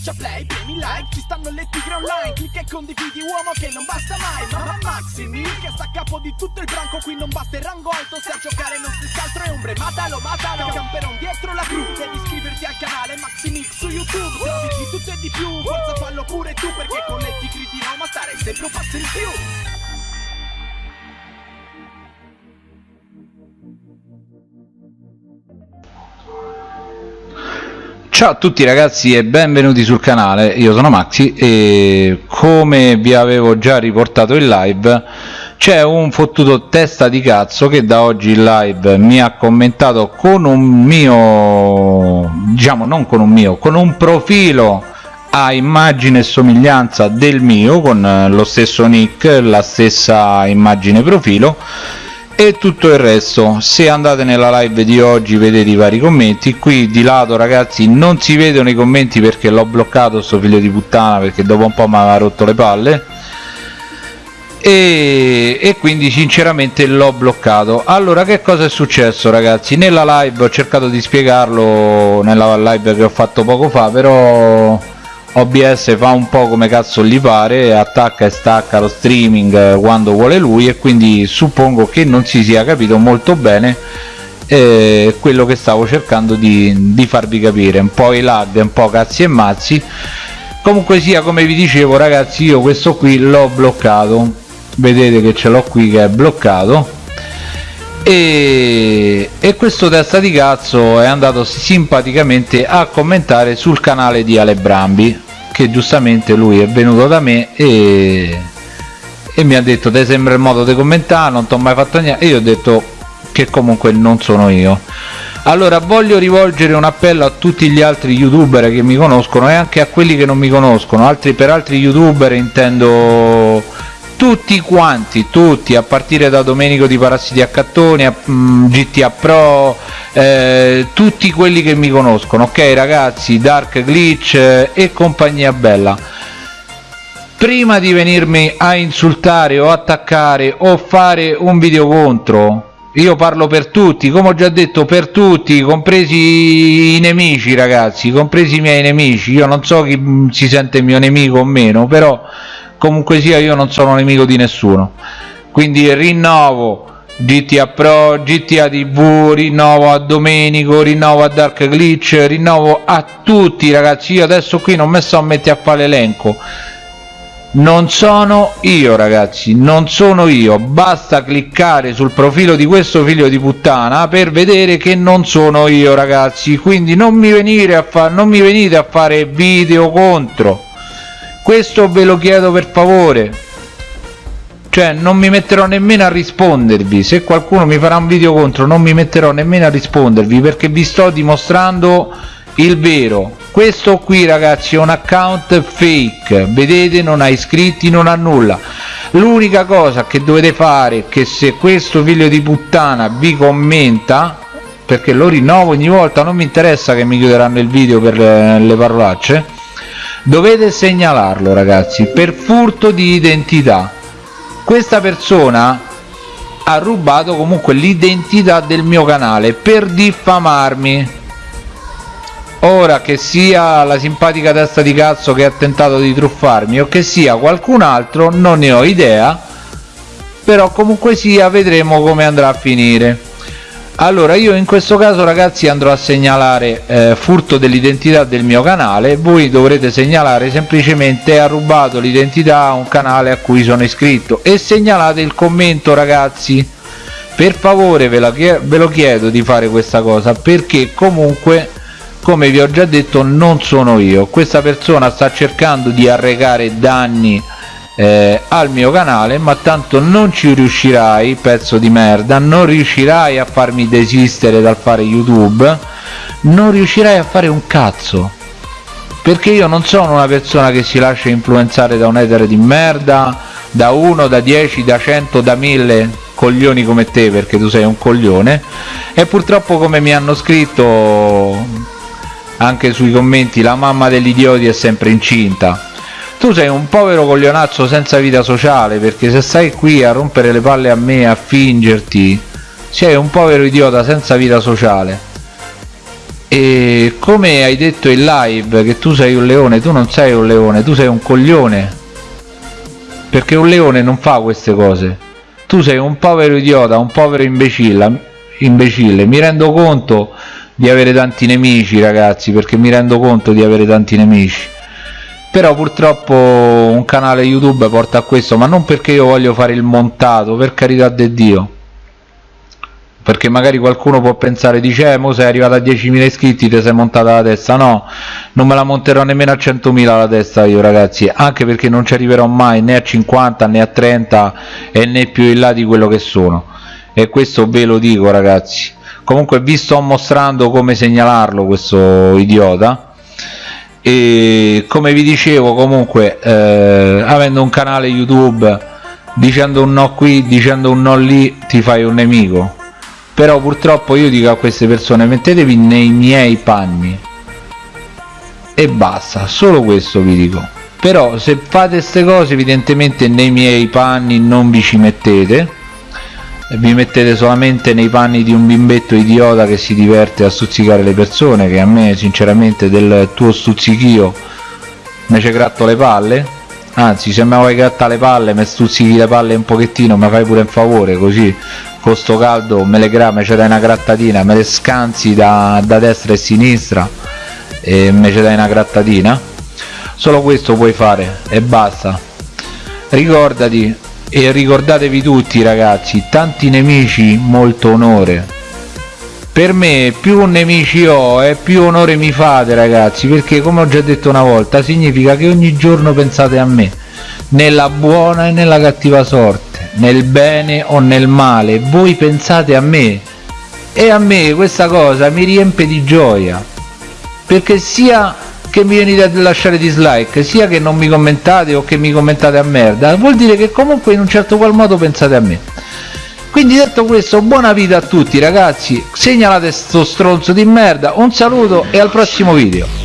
schiaccia play, premi like Ci stanno le tigre online Clicca e condividi uomo che non basta mai Mamma Maximi che sta a capo di tutto il branco Qui non basta il rango alto Se a giocare non si altro è ombre Matalo, matalo Camperon dietro la cru Devi iscriverti al canale Maximix su YouTube Trovi di tutto e di più Forza fallo pure tu Perché con le tigre di Roma stare sempre un passo in più Ciao a tutti ragazzi e benvenuti sul canale, io sono Maxi e come vi avevo già riportato in live c'è un fottuto testa di cazzo che da oggi in live mi ha commentato con un mio, diciamo non con un mio, con un profilo a immagine e somiglianza del mio con lo stesso nick, la stessa immagine profilo e tutto il resto. Se andate nella live di oggi vedete i vari commenti. Qui di lato ragazzi non si vedono i commenti perché l'ho bloccato sto figlio di puttana perché dopo un po' mi aveva rotto le palle. E, e quindi sinceramente l'ho bloccato. Allora che cosa è successo ragazzi? Nella live ho cercato di spiegarlo nella live che ho fatto poco fa però OBS fa un po' come cazzo gli pare, attacca e stacca lo streaming eh, quando vuole lui e quindi suppongo che non si sia capito molto bene eh, quello che stavo cercando di, di farvi capire, un po' i lag, un po' cazzi e mazzi. Comunque sia come vi dicevo ragazzi io questo qui l'ho bloccato. Vedete che ce l'ho qui che è bloccato e, e, questo testa di cazzo è andato simpaticamente a commentare sul canale di Ale Brambi che giustamente lui è venuto da me e, e mi ha detto te sembra il modo di commentare non ti ho mai fatto niente. E io ho detto che comunque non sono io. Allora voglio rivolgere un appello a tutti gli altri youtuber che mi conoscono e anche a quelli che non mi conoscono. Altri per altri youtuber intendo tutti quanti, tutti, a partire da Domenico di Parassiti a Cattoni, a mm, GTA Pro, eh, tutti quelli che mi conoscono, ok ragazzi, Dark Glitch eh, e compagnia bella. Prima di venirmi a insultare o attaccare o fare un video contro, io parlo per tutti, come ho già detto per tutti, compresi i nemici ragazzi, compresi i miei nemici, io non so chi mm, si sente mio nemico o meno, però comunque sia io non sono nemico di nessuno. Quindi rinnovo GTA Pro, GTA TV, rinnovo a Domenico, rinnovo a Dark Glitch, rinnovo a tutti ragazzi, io adesso qui non mi sto a mettere a fare l'elenco. Non sono io ragazzi, non sono io, basta cliccare sul profilo di questo figlio di puttana per vedere che non sono io ragazzi, quindi non mi, venire a non mi venite a fare video contro questo ve lo chiedo per favore. Cioè non mi metterò nemmeno a rispondervi. Se qualcuno mi farà un video contro non mi metterò nemmeno a rispondervi perché vi sto dimostrando il vero. Questo qui ragazzi è un account fake. Vedete non ha iscritti non ha nulla. L'unica cosa che dovete fare è che se questo figlio di puttana vi commenta perché lo rinnovo ogni volta non mi interessa che mi chiuderanno il video per eh, le parolacce dovete segnalarlo ragazzi per furto di identità. Questa persona ha rubato comunque l'identità del mio canale per diffamarmi. Ora che sia la simpatica testa di cazzo che ha tentato di truffarmi o che sia qualcun altro non ne ho idea però comunque sia vedremo come andrà a finire allora io in questo caso ragazzi andrò a segnalare eh, furto dell'identità del mio canale. Voi dovrete segnalare semplicemente ha rubato l'identità a un canale a cui sono iscritto e segnalate il commento ragazzi. Per favore ve, la, ve lo chiedo di fare questa cosa perché comunque come vi ho già detto non sono io. Questa persona sta cercando di arrecare danni eh, al mio canale ma tanto non ci riuscirai pezzo di merda non riuscirai a farmi desistere dal fare youtube non riuscirai a fare un cazzo. Perché io non sono una persona che si lascia influenzare da un etere di merda da 1 da 10 da 100 da 1000 coglioni come te perché tu sei un coglione. E purtroppo come mi hanno scritto anche sui commenti la mamma degli idioti è sempre incinta tu sei un povero coglionazzo senza vita sociale perché se stai qui a rompere le palle a me a fingerti sei un povero idiota senza vita sociale. E come hai detto in live che tu sei un leone tu non sei un leone tu sei un coglione. Perché un leone non fa queste cose. Tu sei un povero idiota un povero imbecille imbecille. Mi rendo conto di avere tanti nemici ragazzi perché mi rendo conto di avere tanti nemici però purtroppo un canale youtube porta a questo ma non perché io voglio fare il montato per carità di dio. Perché magari qualcuno può pensare dice eh mo sei arrivato a 10.000 iscritti ti sei montata la testa. No non me la monterò nemmeno a 100.000 la testa io ragazzi anche perché non ci arriverò mai né a 50 né a 30 e né più in là di quello che sono. E questo ve lo dico ragazzi. Comunque vi sto mostrando come segnalarlo questo idiota e come vi dicevo comunque eh, avendo un canale youtube dicendo un no qui dicendo un no lì ti fai un nemico. Però purtroppo io dico a queste persone mettetevi nei miei panni. E basta solo questo vi dico. Però se fate queste cose evidentemente nei miei panni non vi ci mettete vi mettete solamente nei panni di un bimbetto idiota che si diverte a stuzzicare le persone che a me sinceramente del tuo stuzzichio mi ci gratto le palle. Anzi se mi vuoi grattare le palle mi stuzzichi le palle un pochettino mi fai pure un favore così con sto caldo me le gra me ce dai una grattatina me le scansi da, da destra e sinistra e me ce dai una grattatina. Solo questo puoi fare e basta. Ricordati e ricordatevi tutti ragazzi tanti nemici molto onore. Per me più nemici ho e più onore mi fate ragazzi perché come ho già detto una volta significa che ogni giorno pensate a me nella buona e nella cattiva sorte nel bene o nel male. Voi pensate a me. E a me questa cosa mi riempie di gioia perché sia che mi venite a lasciare dislike sia che non mi commentate o che mi commentate a merda vuol dire che comunque in un certo qual modo pensate a me. Quindi detto questo buona vita a tutti ragazzi. Segnalate sto stronzo di merda. Un saluto e al prossimo video